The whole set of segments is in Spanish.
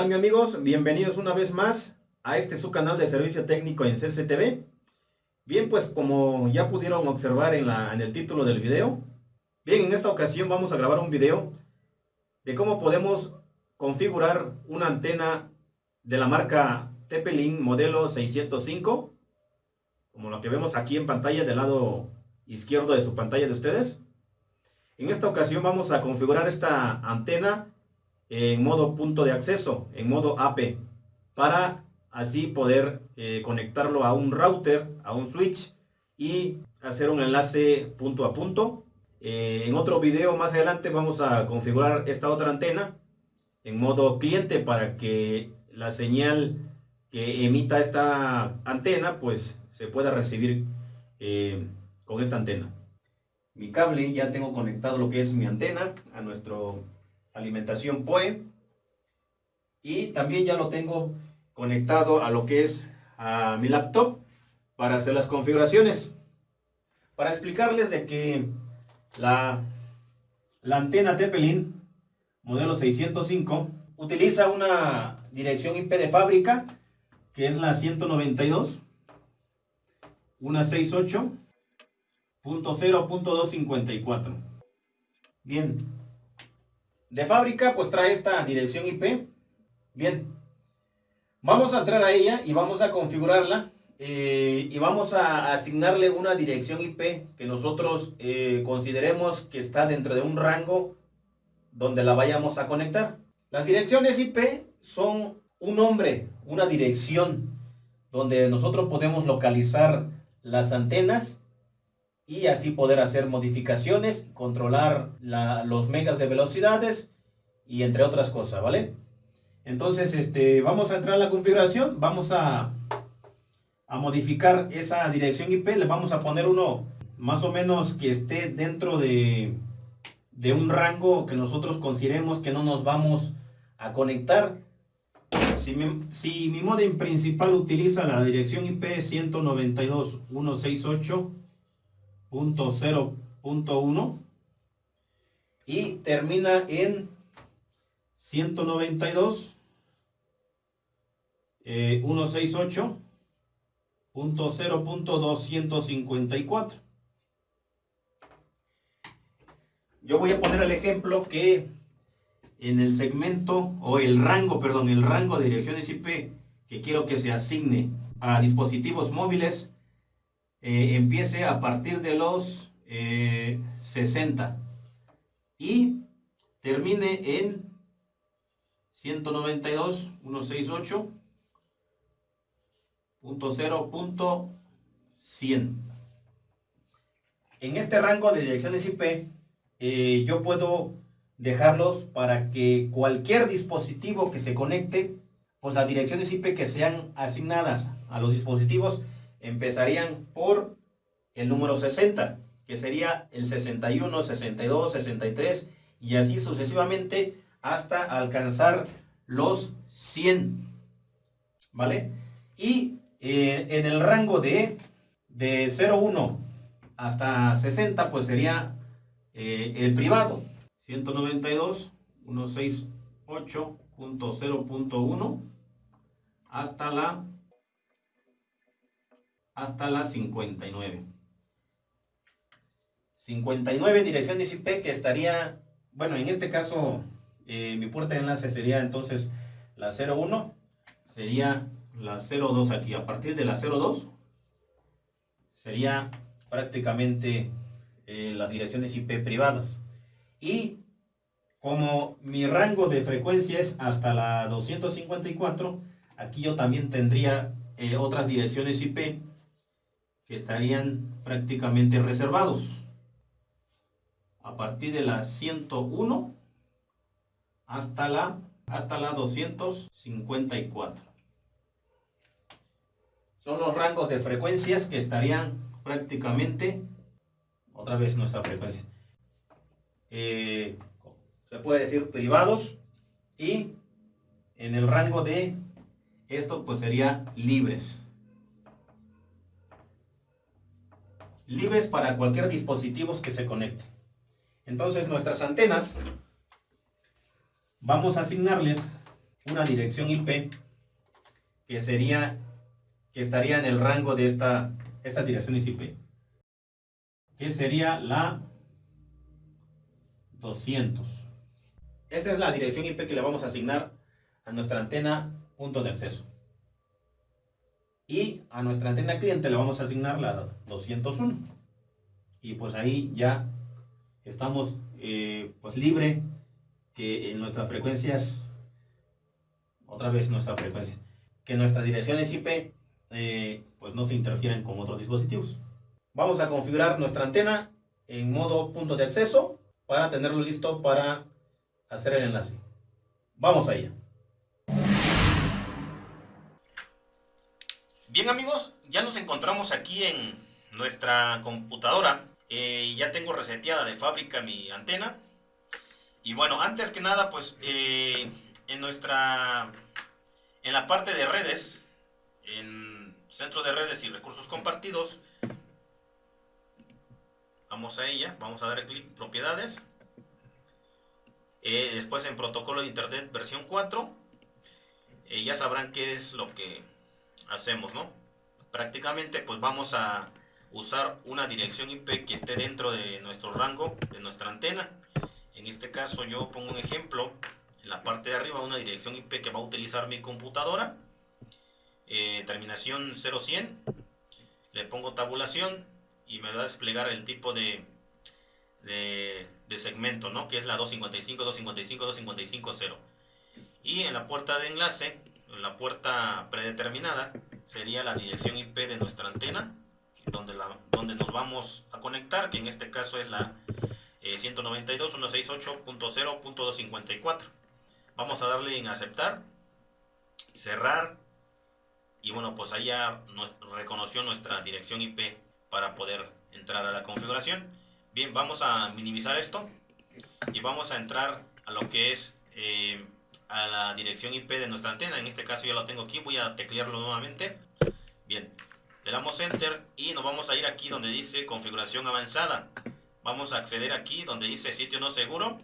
tal mi amigos? Bienvenidos una vez más a este su canal de servicio técnico en CCTV. Bien, pues como ya pudieron observar en el título del video, bien, en esta ocasión vamos a grabar un video de cómo podemos configurar una antena de la marca Tepelin modelo 605, como lo que vemos aquí en pantalla del lado izquierdo de su pantalla de ustedes. En esta ocasión vamos a configurar esta antena en modo punto de acceso, en modo AP, para así poder eh, conectarlo a un router, a un switch y hacer un enlace punto a punto. Eh, en otro video más adelante vamos a configurar esta otra antena en modo cliente para que la señal que emita esta antena pues se pueda recibir eh, con esta antena. Mi cable ya tengo conectado lo que es mi antena a nuestro alimentación POE. Y también ya lo tengo conectado a lo que es a mi laptop para hacer las configuraciones. Para explicarles de que la, la antena Tepelin modelo 605 utiliza una dirección IP de fábrica que es la 192 una 68.0.254 bien de fábrica pues trae esta dirección IP. Bien, vamos a entrar a ella y vamos a configurarla eh, y vamos a asignarle una dirección IP que nosotros eh, consideremos que está dentro de un rango donde la vayamos a conectar. Las direcciones IP son un nombre, una dirección donde nosotros podemos localizar las antenas y así poder hacer modificaciones, controlar los megas de velocidades y entre otras cosas, ¿vale? Entonces, este, vamos a entrar a la configuración, vamos a, a modificar esa dirección IP, le vamos a poner uno más o menos que esté dentro de, de un rango que nosotros consideremos que no nos vamos a conectar. Si mi, si mi modem principal utiliza la dirección IP 192.168 0.1 y termina en 192 eh, 168.0.254 yo voy a poner el ejemplo que en el segmento o el rango, perdón, el rango de direcciones IP que quiero que se asigne a dispositivos móviles eh, empiece a partir de los 60 eh, y termine en 192, 168.0.100. En este rango de direcciones IP, eh, yo puedo dejarlos para que cualquier dispositivo que se conecte, pues las direcciones IP que sean asignadas a los dispositivos empezarían por el número 60, que sería el 61, 62, 63 y así sucesivamente hasta alcanzar los 100. ¿Vale? Y eh, en el rango de, de 0,1 hasta 60 pues sería eh, el privado. 192, 168.0.1 hasta la hasta la 59. 59 direcciones IP que estaría, bueno, en este caso eh, mi puerta de enlace sería entonces la 01, sería la 02 aquí. A partir de la 02 sería prácticamente eh, las direcciones IP privadas. Y como mi rango de frecuencia es hasta la 254, aquí yo también tendría eh, otras direcciones IP que estarían prácticamente reservados. A partir de la 101 hasta la, hasta la 254. Son los rangos de frecuencias que estarían prácticamente, otra vez nuestra frecuencia, eh, se puede decir privados y en el rango de esto pues sería libres. Libres para cualquier dispositivo que se conecte. Entonces nuestras antenas vamos a asignarles una dirección IP que sería que estaría en el rango de esta, esta dirección IP que sería la 200 esa es la dirección IP que le vamos a asignar a nuestra antena punto de acceso y a nuestra antena cliente le vamos a asignar la 201 y pues ahí ya estamos eh, pues libre que en nuestras frecuencias otra vez nuestra frecuencia, que nuestras direcciones IP eh, pues no se interfieren con otros dispositivos. Vamos a configurar nuestra antena en modo punto de acceso para tenerlo listo para hacer el enlace. Vamos allá. Bien amigos, ya nos encontramos aquí en nuestra computadora. Eh, ya tengo reseteada de fábrica mi antena. Y bueno, antes que nada, pues eh, en nuestra, en la parte de redes, en centro de redes y recursos compartidos, vamos a ella, vamos a dar clic propiedades, eh, después en protocolo de internet versión 4, eh, ya sabrán qué es lo que hacemos, ¿no? Prácticamente pues vamos a usar una dirección IP que esté dentro de nuestro rango, de nuestra antena. En este caso yo pongo un ejemplo, en la parte de arriba una dirección IP que va a utilizar mi computadora. Eh, terminación 0100. Le pongo tabulación y me va a desplegar el tipo de, de, segmento, ¿no? que es la 255, 255, 255, 0. Y en la puerta de enlace, en la puerta predeterminada, sería la dirección IP de nuestra antena, donde, la, donde nos vamos a conectar, que en este caso es la eh, 192.168.0.254. Vamos a darle en aceptar, cerrar y bueno, pues ahí ya reconoció nuestra dirección IP para poder entrar a la configuración. Bien, vamos a minimizar esto y vamos a entrar a lo que es eh, a la dirección IP de nuestra antena. En este caso ya lo tengo aquí, voy a teclearlo nuevamente. Bien, le damos Enter y nos vamos a ir aquí donde dice configuración avanzada. Vamos a acceder aquí donde dice sitio no seguro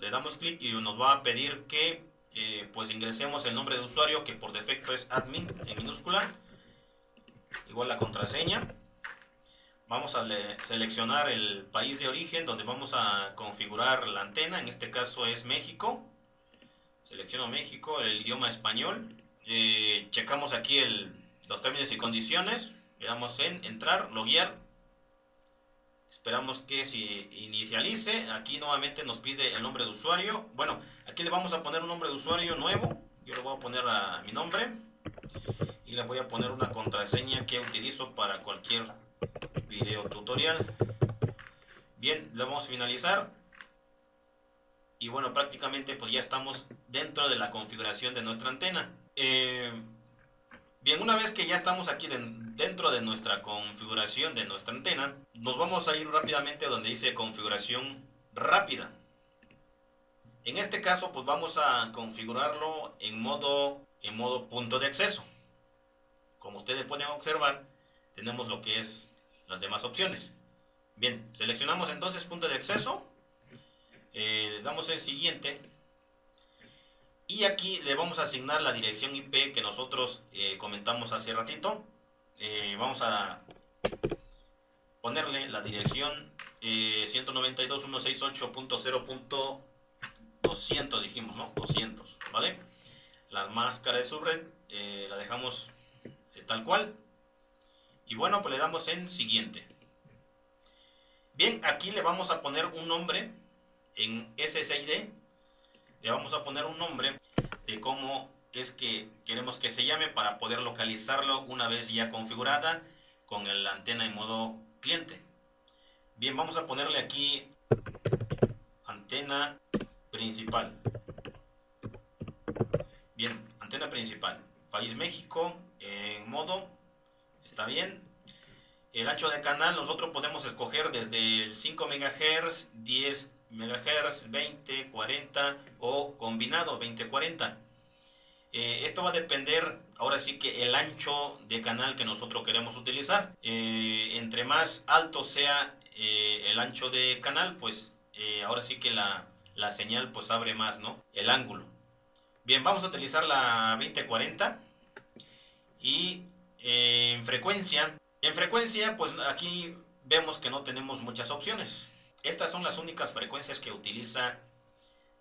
le damos clic y nos va a pedir que eh, pues ingresemos el nombre de usuario que por defecto es admin en minúscula igual la contraseña vamos a seleccionar el país de origen donde vamos a configurar la antena en este caso es México selecciono México el idioma español eh, checamos aquí el, los términos y condiciones le damos en entrar loguear Esperamos que se inicialice. Aquí nuevamente nos pide el nombre de usuario. Bueno, aquí le vamos a poner un nombre de usuario nuevo. Yo le voy a poner mi nombre. Y le voy a poner una contraseña que utilizo para cualquier video tutorial. Bien, le vamos a finalizar. Y bueno, prácticamente pues ya estamos dentro de la configuración de nuestra antena. Eh, Bien, una vez que ya estamos aquí dentro de nuestra configuración de nuestra antena, nos vamos a ir rápidamente donde dice configuración rápida. En este caso, pues vamos a configurarlo en modo, en modo punto de acceso. Como ustedes pueden observar, tenemos lo que es las demás opciones. Bien, seleccionamos entonces punto de acceso, eh, damos el siguiente y aquí le vamos a asignar la dirección IP que nosotros eh, comentamos hace ratito. Eh, vamos a ponerle la dirección eh, 192.168.0.200 dijimos, ¿no? 200, ¿vale? La máscara de subred eh, la dejamos tal cual. Y bueno, pues le damos en siguiente. Bien, aquí le vamos a poner un nombre en SSID le vamos a poner un nombre de cómo es que queremos que se llame para poder localizarlo una vez ya configurada con la antena en modo cliente. Bien, vamos a ponerle aquí antena principal. Bien, antena principal. País México en modo, está bien. El ancho de canal nosotros podemos escoger desde el 5 MHz, 10 MHz, 20, 40 o combinado 20-40. Eh, esto va a depender, ahora sí que el ancho de canal que nosotros queremos utilizar. Eh, entre más alto sea eh, el ancho de canal, pues ahora sí que la, la, señal pues abre más, ¿no? El ángulo. Bien, vamos a utilizar la 2040 y en frecuencia, en frecuencia pues aquí vemos que no tenemos muchas opciones. Estas son las únicas frecuencias que utiliza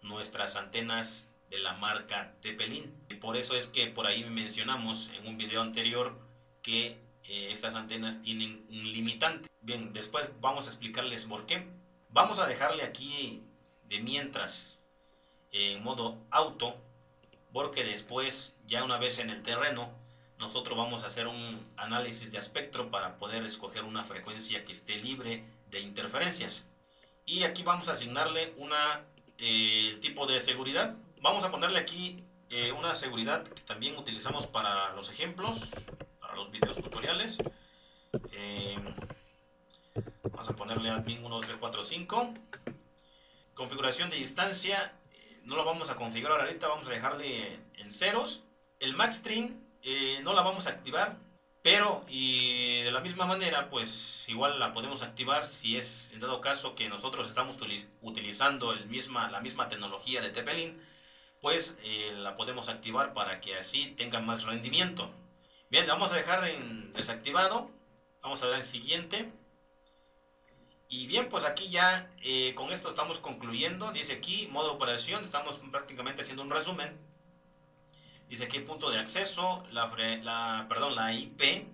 nuestras antenas de la marca Tepelin. Y por eso es que por ahí mencionamos en un video anterior que eh, estas antenas tienen un limitante. Bien, después vamos a explicarles por qué. Vamos a dejarle aquí de mientras en modo auto porque después ya una vez en el terreno nosotros vamos a hacer un análisis de espectro para poder escoger una frecuencia que esté libre de interferencias y aquí vamos a asignarle una eh, tipo de seguridad. Vamos a ponerle aquí eh, una seguridad que también utilizamos para los ejemplos para los videos tutoriales. Eh, vamos a ponerle admin 1345 configuración de distancia no lo vamos a configurar ahorita, vamos a dejarle en ceros. El max eh, no la vamos a activar, pero y de la misma manera, pues igual la podemos activar si es en dado caso que nosotros estamos utilizando el misma, la misma tecnología de Tepelin, pues eh, la podemos activar para que así tenga más rendimiento. Bien, vamos a dejar en desactivado, vamos a dar en siguiente. Y bien, pues aquí ya eh, con esto estamos concluyendo. Dice aquí, modo operación, estamos prácticamente haciendo un resumen. Dice aquí punto de acceso, la, perdón, la IP,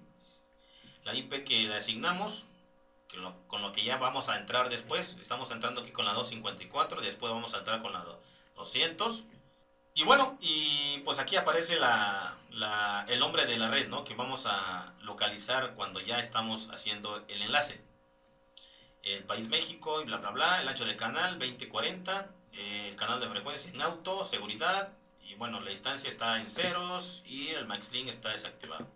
la IP que le asignamos, con lo que ya vamos a entrar después. Estamos entrando aquí con la 254, después vamos a entrar con la 200. Y bueno, y pues aquí aparece la, el nombre de la red, ¿no? Que vamos a localizar cuando ya estamos haciendo el enlace el país México y bla bla bla, el ancho del canal 2040, eh, el canal de frecuencia en auto, seguridad bueno, la distancia está en ceros y el MaxLink está desactivado.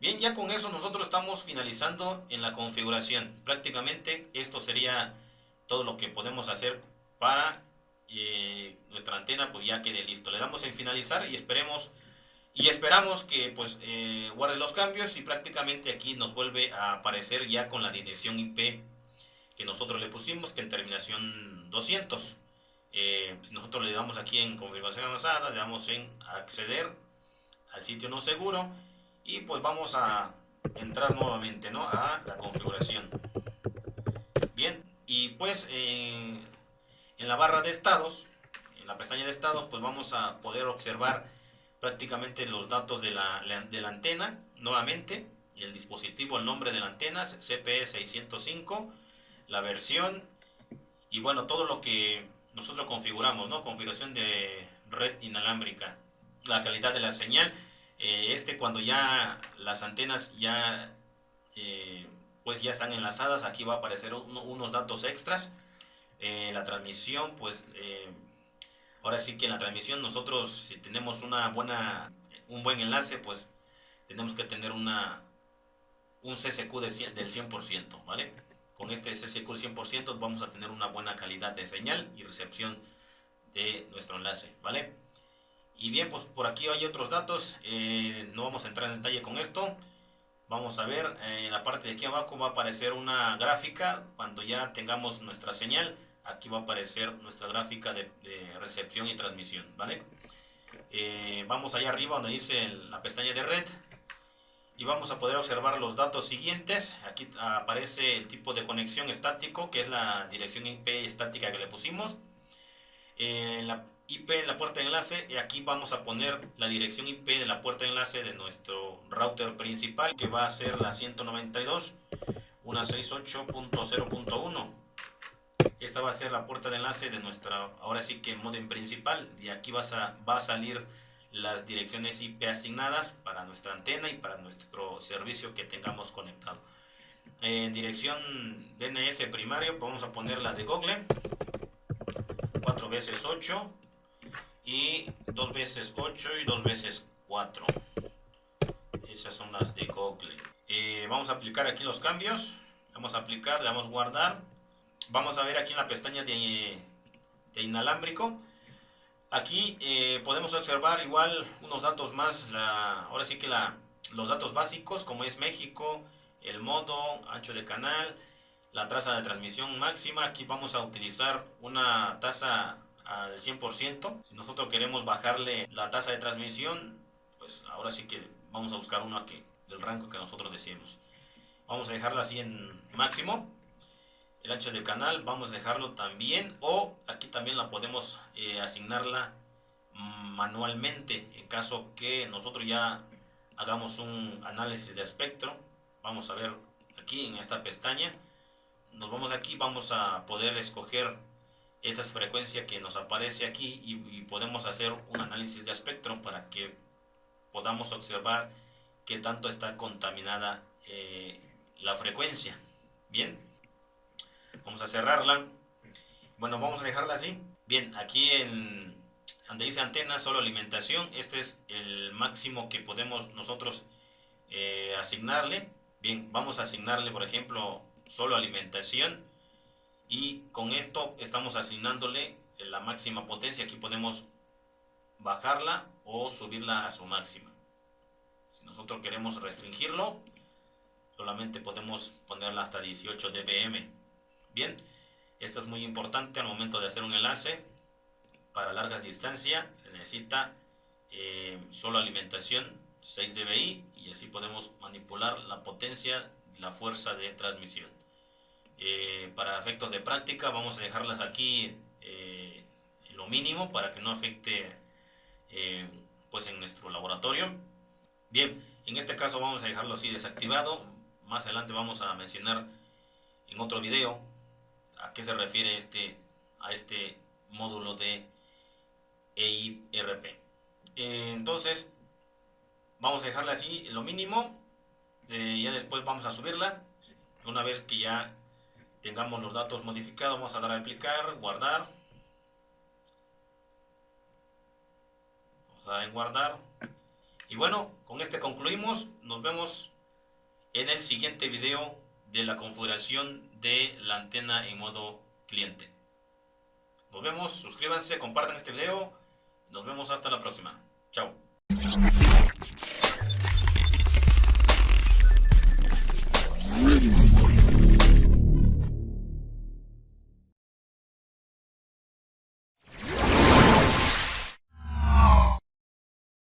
Bien, ya con eso nosotros estamos finalizando en la configuración. Prácticamente esto sería todo lo que podemos hacer para eh, nuestra antena pues ya quede listo. Le damos en finalizar y esperemos y esperamos que pues eh, guarde los cambios y prácticamente aquí nos vuelve a aparecer ya con la dirección IP que nosotros le pusimos, que en terminación 200. Eh, pues nosotros le damos aquí en configuración avanzada, le damos en acceder al sitio no seguro y pues vamos a entrar nuevamente ¿no? a la configuración. Bien, y pues en la barra de estados, en la pestaña de estados, pues vamos a poder observar prácticamente los datos de la, de la antena nuevamente, el dispositivo, el nombre de la antena, CPE 605 la versión y bueno, todo lo que nosotros configuramos, ¿no? Configuración de red inalámbrica, la calidad de la señal. Eh, este cuando ya las antenas ya eh, pues ya están enlazadas, aquí va a aparecer unos datos extras. Eh, la transmisión, pues ahora sí que en la transmisión nosotros si tenemos una buena, un buen enlace, pues tenemos que tener una un CCQ del 100%, ¿vale? Con este SSQ 100% vamos a tener una buena calidad de señal y recepción de nuestro enlace, ¿vale? Y bien, pues por aquí hay otros datos, eh, no vamos a entrar en detalle con esto. Vamos a ver, eh, en la parte de aquí abajo va a aparecer una gráfica, cuando ya tengamos nuestra señal, aquí va a aparecer nuestra gráfica de, recepción y transmisión, ¿vale? Eh, vamos allá arriba donde dice la pestaña de red, y vamos a poder observar los datos siguientes. Aquí aparece el tipo de conexión estático, que es la dirección IP estática que le pusimos. En la IP en la puerta de enlace, y aquí vamos a poner la dirección IP de la puerta de enlace de nuestro router principal, que va a ser la 192.168.0.1. Esta va a ser la puerta de enlace de nuestra, ahora sí que modem principal, y aquí vas a, va a salir las direcciones IP asignadas para nuestra antena y para nuestro servicio que tengamos conectado. En dirección DNS primario vamos a poner la de Google, 4 veces 8 y 2 veces 8 y 2 veces 4. Esas son las de Google. Eh, vamos a aplicar aquí los cambios. Vamos a aplicar, le damos guardar. Vamos a ver aquí en la pestaña de, de inalámbrico Aquí eh, podemos observar igual unos datos más, ahora sí que la, los datos básicos como es México, el modo, ancho de canal, la tasa de transmisión máxima. Aquí vamos a utilizar una tasa al 100%. Si nosotros queremos bajarle la tasa de transmisión, pues ahora sí que vamos a buscar una que del rango que nosotros deseemos. Vamos a dejarla así en máximo. El ancho del canal vamos a dejarlo también o aquí también la podemos eh, asignarla manualmente en caso que nosotros ya hagamos un análisis de espectro. Vamos a ver aquí en esta pestaña. Nos vamos aquí, vamos a poder escoger esta frecuencia que nos aparece aquí y, podemos hacer un análisis de espectro para que podamos observar qué tanto está contaminada eh, la frecuencia. Bien, vamos a cerrarla. Bueno, vamos a dejarla así. Bien, aquí en donde dice antena, solo alimentación, este es el máximo que podemos nosotros eh, asignarle. Bien, vamos a asignarle, por ejemplo, solo alimentación y con esto estamos asignándole la máxima potencia. Aquí podemos bajarla o subirla a su máxima. Si nosotros queremos restringirlo, solamente podemos ponerla hasta 18 dBm. Bien, esto es muy importante al momento de hacer un enlace. Para largas distancias se necesita eh, solo alimentación 6 dBi y así podemos manipular la potencia la fuerza de transmisión. Eh, para efectos de práctica vamos a dejarlas aquí eh, en lo mínimo para que no afecte pues en nuestro laboratorio bien en este caso vamos a dejarlo así desactivado más adelante vamos a mencionar en otro video a qué se refiere este a este módulo de EIRP entonces vamos a dejarla así lo mínimo ya después vamos a subirla una vez que ya tengamos los datos modificados, vamos a dar a aplicar, guardar. Vamos a dar en guardar. Y bueno, con este concluimos. Nos vemos en el siguiente video de la configuración de la antena en modo cliente. Nos vemos, suscríbanse, compartan este video. Nos vemos hasta la próxima. Chao.